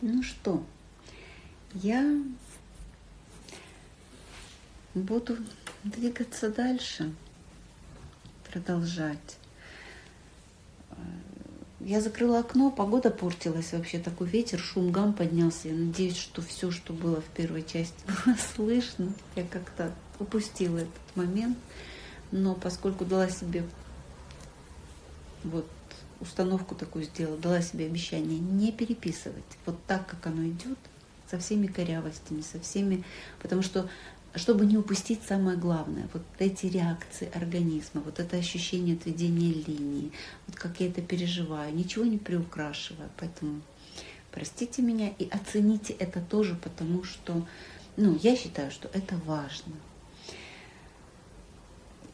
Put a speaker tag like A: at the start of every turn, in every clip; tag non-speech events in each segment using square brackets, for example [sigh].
A: Ну что, я буду двигаться дальше, продолжать. Я закрыла окно, погода портилась вообще, такой ветер, шум, гам поднялся. Я надеюсь, что все, что было в первой части, [laughs] было слышно. Я как-то упустила этот момент. Но поскольку дала себе вот установку такую сделала, дала себе обещание не переписывать вот так, как оно идет, со всеми корявостями, со всеми, потому что чтобы не упустить самое главное, вот эти реакции организма, вот это ощущение отведения линии, вот как я это переживаю, ничего не приукрашивая, поэтому простите меня и оцените это тоже, потому что, ну, я считаю, что это важно.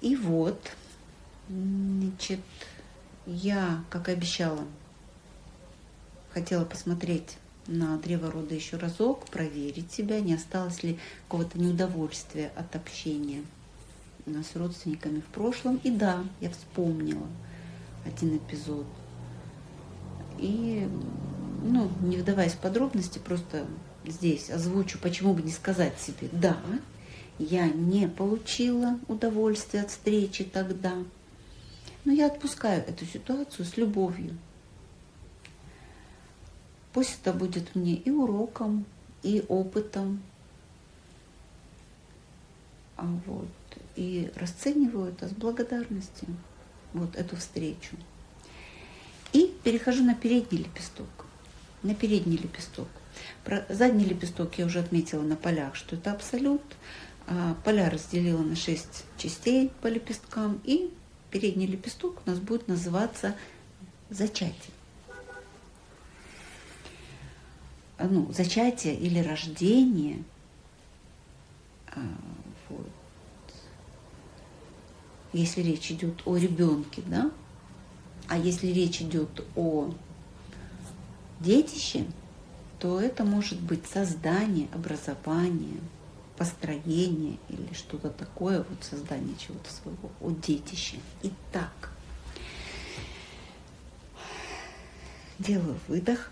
A: И вот, значит, я, как обещала, хотела посмотреть на древо рода еще разок, проверить себя, не осталось ли какого-то неудовольствия от общения с родственниками в прошлом. И да, я вспомнила один эпизод. И, ну, не вдаваясь в подробности, просто здесь озвучу, почему бы не сказать себе, да, я не получила удовольствия от встречи тогда, но я отпускаю эту ситуацию с любовью. Пусть это будет мне и уроком, и опытом. А вот, и расцениваю это с благодарностью, вот эту встречу. И перехожу на передний лепесток. На передний лепесток. Про задний лепесток я уже отметила на полях, что это абсолют. А поля разделила на 6 частей по лепесткам и передний лепесток у нас будет называться зачатие. А, ну, зачатие или рождение. А, вот. Если речь идет о ребенке, да, а если речь идет о детище, то это может быть создание, образование, построение или что-то такое, вот создание чего-то своего, о детище. Итак, делаю выдох.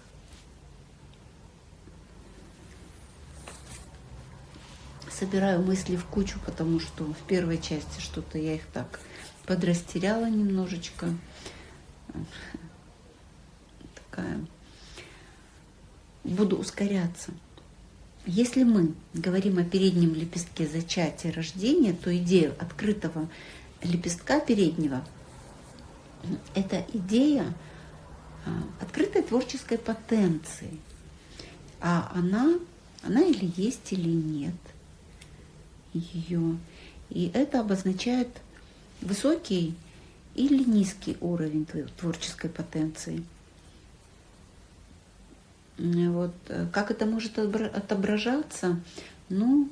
A: Собираю мысли в кучу, потому что в первой части что-то я их так подрастеряла немножечко. Такая. Буду ускоряться. Если мы говорим о переднем лепестке зачатия рождения, то идея открытого лепестка переднего – это идея а, открытой творческой потенции. А она, она или есть, или нет ее. И это обозначает высокий или низкий уровень творческой потенции – вот. Э, как это может отображаться? Ну,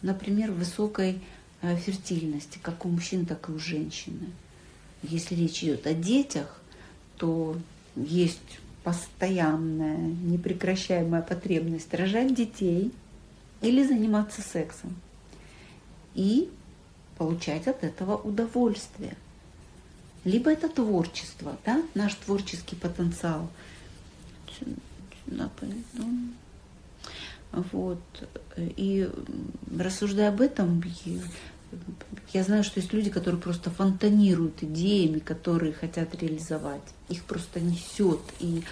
A: например, высокой э, фертильности, как у мужчин, так и у женщины. Если речь идет о детях, то есть постоянная, непрекращаемая потребность рожать детей или заниматься сексом и получать от этого удовольствие. Либо это творчество, да, наш творческий потенциал. Вот. И рассуждая об этом, я знаю, что есть люди, которые просто фонтанируют идеями, которые хотят реализовать. Их просто несет. И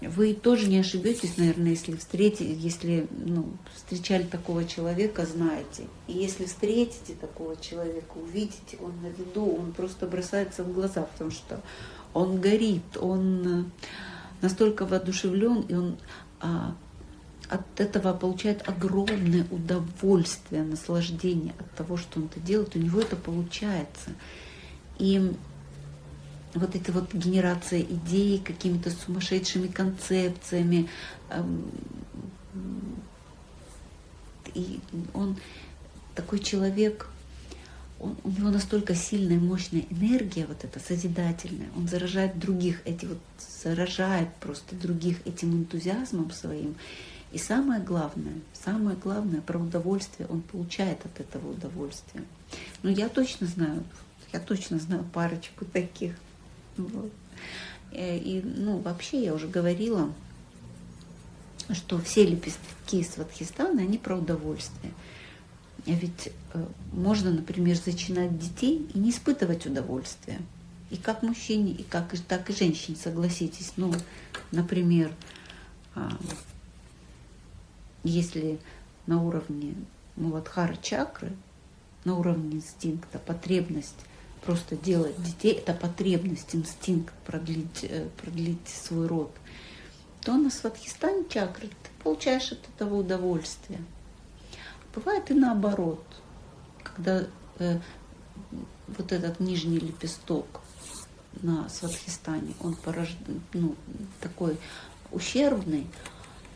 A: вы тоже не ошибетесь, наверное, если встретите, если ну, встречали такого человека, знаете. И если встретите такого человека, увидите, он на виду, он просто бросается в глаза, потому что он горит, он настолько воодушевлен, и он а, от этого получает огромное удовольствие, наслаждение от того, что он это делает, у него это получается. И вот эта вот генерация идей какими-то сумасшедшими концепциями, эм, и он такой человек, он, у него настолько сильная, мощная энергия, вот эта созидательная, он заражает других, эти вот, заражает просто других этим энтузиазмом своим. И самое главное, самое главное, про удовольствие он получает от этого удовольствия. Ну, я точно знаю, я точно знаю парочку таких. Вот. Э, и, ну, вообще, я уже говорила, что все лепестки сватхистана, они про удовольствие. А ведь э, можно, например, зачинать детей и не испытывать удовольствия. И как мужчине, и как, так и женщине, согласитесь. Ну, например, а, если на уровне Муладхара чакры, на уровне инстинкта, потребность просто делать детей, это потребность, инстинкт продлить, э, продлить свой род, то на Сватхистане чакры ты получаешь от этого удовольствие. Бывает и наоборот, когда э, вот этот нижний лепесток на Сватхистане, он порожден, ну, такой ущербный,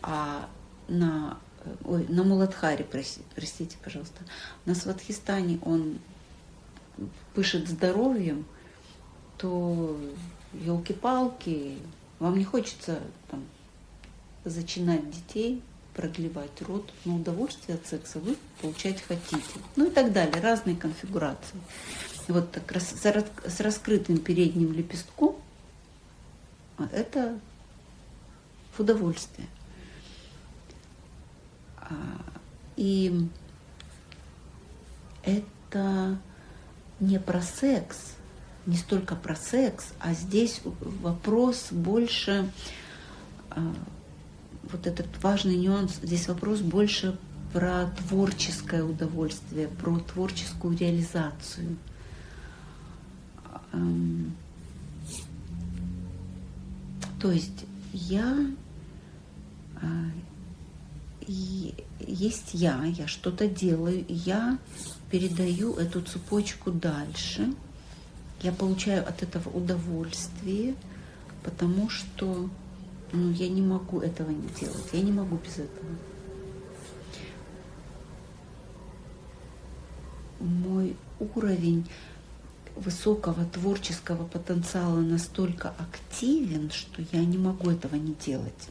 A: а на, э, ой, на Муладхаре, простите, пожалуйста, на Сватхистане он пышет здоровьем, то елки-палки, вам не хочется там, зачинать детей, продлевать рот, но удовольствие от секса вы получать хотите. Ну и так далее, разные конфигурации. Вот так с раскрытым передним лепестком это в удовольствие. А, и это не про секс, не столько про секс, а здесь вопрос больше, а, вот этот важный нюанс, здесь вопрос больше про творческое удовольствие, про творческую реализацию. То есть я а, есть я, я что-то делаю, я передаю эту цепочку дальше, я получаю от этого удовольствие, потому что ну, я не могу этого не делать, я не могу без этого. Мой уровень высокого творческого потенциала настолько активен, что я не могу этого не делать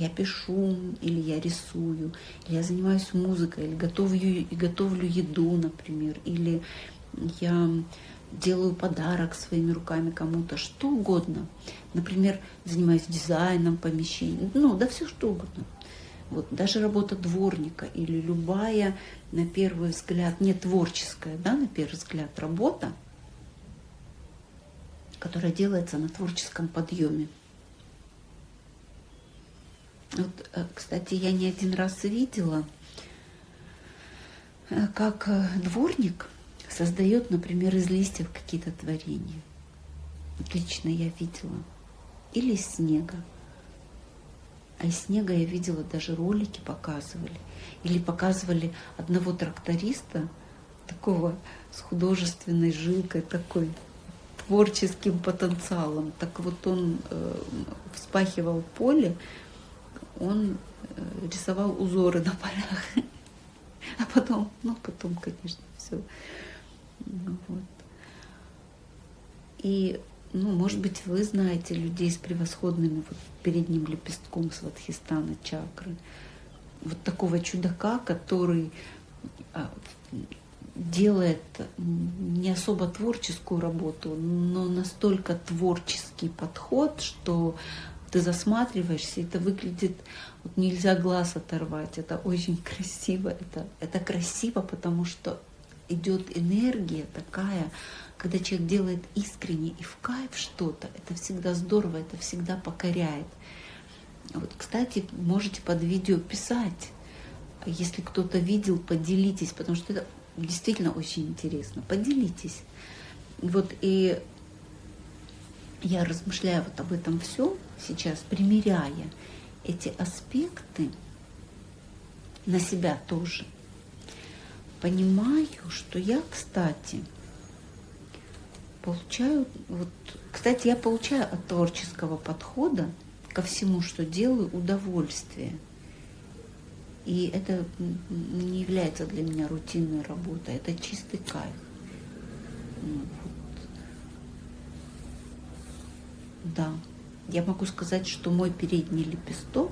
A: я пишу, или я рисую, или я занимаюсь музыкой, или готовлю, и готовлю еду, например, или я делаю подарок своими руками кому-то, что угодно. Например, занимаюсь дизайном помещений, ну, да все что угодно. Вот, даже работа дворника или любая, на первый взгляд, не творческая, да, на первый взгляд, работа, которая делается на творческом подъеме. Вот, э, кстати, я не один раз видела, э, как э, дворник создает, например, из листьев какие-то творения. Лично я видела. Или из снега. А из снега я видела, даже ролики показывали. Или показывали одного тракториста, такого с художественной жилкой, такой творческим потенциалом. Так вот он э, вспахивал поле, он э, рисовал узоры на полях. [laughs] А потом, ну потом, конечно, все. Ну вот. И, ну, может быть, вы знаете людей с превосходными вот передним лепестком сватхистана чакры. Вот такого чудака, который а, делает не особо творческую работу, но настолько творческий подход, что ты засматриваешься, это выглядит, вот нельзя глаз оторвать, это очень [laughs] красиво, это, это красиво, потому что идет энергия такая, когда человек делает искренне и в кайф что-то, это всегда здорово, это всегда покоряет. Вот, кстати, можете под видео писать, если кто-то видел, поделитесь, потому что это действительно очень интересно. Поделитесь. Вот и я размышляю вот об этом все сейчас, примеряя эти аспекты на себя тоже, понимаю, что я, кстати, получаю, вот, кстати, я получаю от творческого подхода ко всему, что делаю, удовольствие. И это не является для меня рутинной работой, это чистый кайф. Ну, Да, я могу сказать, что мой передний лепесток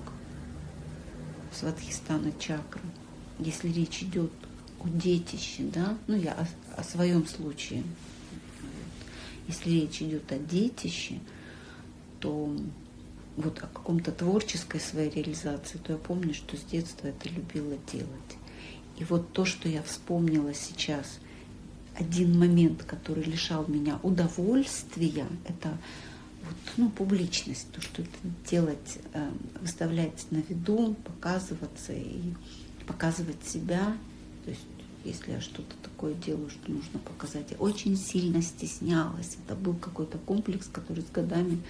A: Сватхистана чакры, если речь идет детище, да, ну я о, о своем случае, если речь идет о детище, то вот о каком-то творческой своей реализации, то я помню, что с детства это любила делать. И вот то, что я вспомнила сейчас, один момент, который лишал меня удовольствия, это вот, ну, публичность, то, что это делать, э, выставлять на виду, показываться и показывать себя. То есть, если я что-то такое делаю, что нужно показать, я очень сильно стеснялась. Это был какой-то комплекс, который с годами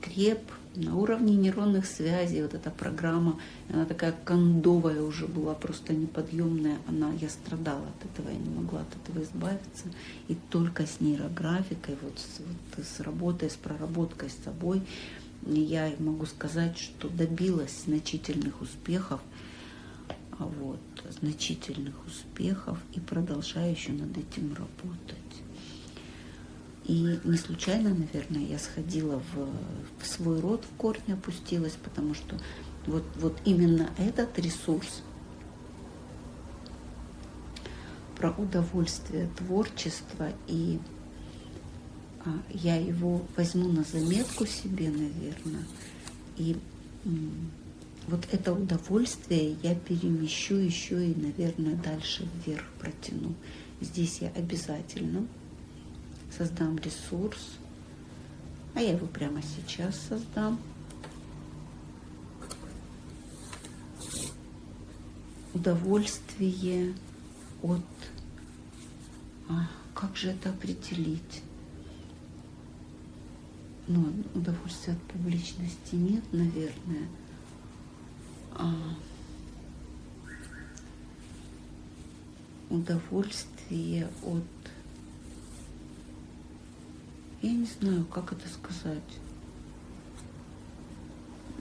A: креп на уровне нейронных связей. Вот эта программа, она такая кондовая уже была, просто неподъемная. Она, я страдала от этого, я не могла от этого избавиться. И только с нейрографикой, вот с, вот с работой, с проработкой с собой, я могу сказать, что добилась значительных успехов вот, значительных успехов и продолжаю еще над этим работать. И не случайно, наверное, я сходила в, в свой род, в корни опустилась, потому что вот, вот именно этот ресурс про удовольствие творчества, и а, я его возьму на заметку себе, наверное, и вот это удовольствие я перемещу еще и, наверное, дальше вверх протяну. Здесь я обязательно создам ресурс, а я его прямо сейчас создам. Удовольствие от... А, как же это определить? Ну, удовольствия от публичности нет, наверное. А, удовольствие от я не знаю, как это сказать.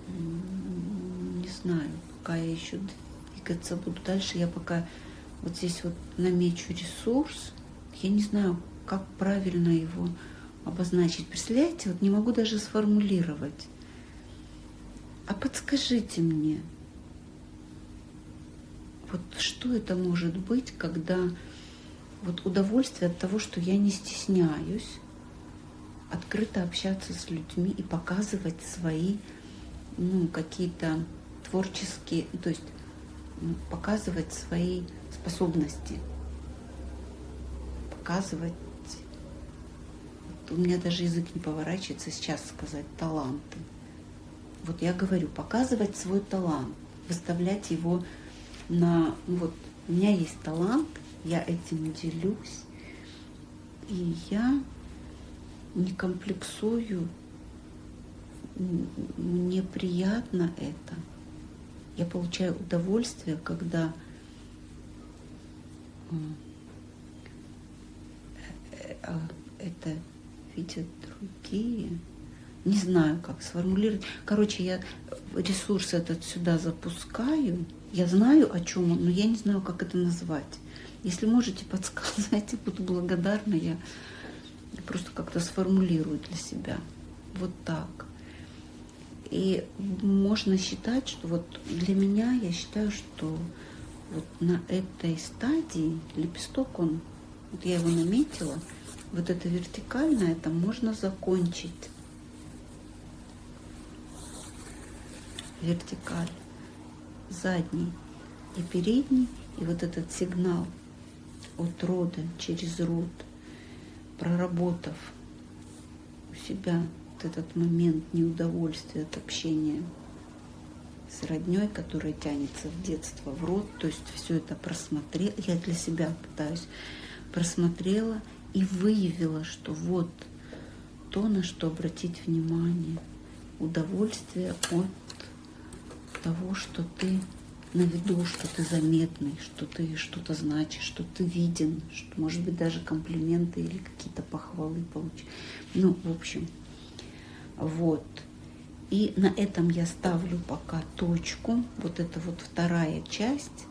A: Не знаю, пока я еще двигаться буду дальше. Я пока вот здесь вот намечу ресурс. Я не знаю, как правильно его обозначить. Представляете, вот не могу даже сформулировать. А подскажите мне, вот что это может быть, когда вот удовольствие от того, что я не стесняюсь, открыто общаться с людьми и показывать свои ну, какие-то творческие, то есть ну, показывать свои способности, показывать, вот у меня даже язык не поворачивается сейчас сказать таланты. Вот я говорю, показывать свой талант, выставлять его на, ну вот у меня есть талант, я этим делюсь, и я не комплексую, мне приятно это. Я получаю удовольствие, когда э, а, это видят другие. Не знаю, как сформулировать. Короче, я ресурс этот сюда запускаю. Я знаю, о чем он, но я не знаю, как это назвать. Если можете подсказать, [laughs] буду благодарна. Я просто как-то сформулирую для себя. Вот так. И можно считать, что вот для меня, я считаю, что вот на этой стадии лепесток, он, вот я его наметила, вот это вертикальное, это можно закончить. Вертикаль, задний и передний, и вот этот сигнал от рода через род – проработав у себя вот этот момент неудовольствия от общения с родней, которая тянется в детство, в рот, то есть все это просмотрела, я для себя пытаюсь, просмотрела и выявила, что вот то, на что обратить внимание, удовольствие от того, что ты на виду, что ты заметный, что ты что-то значишь, что ты виден, что, может быть, даже комплименты или какие-то похвалы получишь. Ну, в общем, вот. И на этом я ставлю пока точку. Вот это вот вторая часть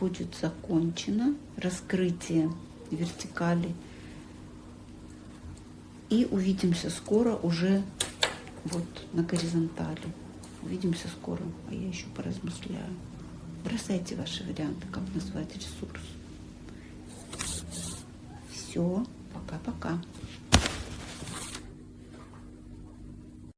A: будет закончена. Раскрытие вертикали. И увидимся скоро уже вот на горизонтали. Увидимся скоро, а я еще поразмышляю. Бросайте ваши варианты, как назвать ресурс. Все, пока-пока.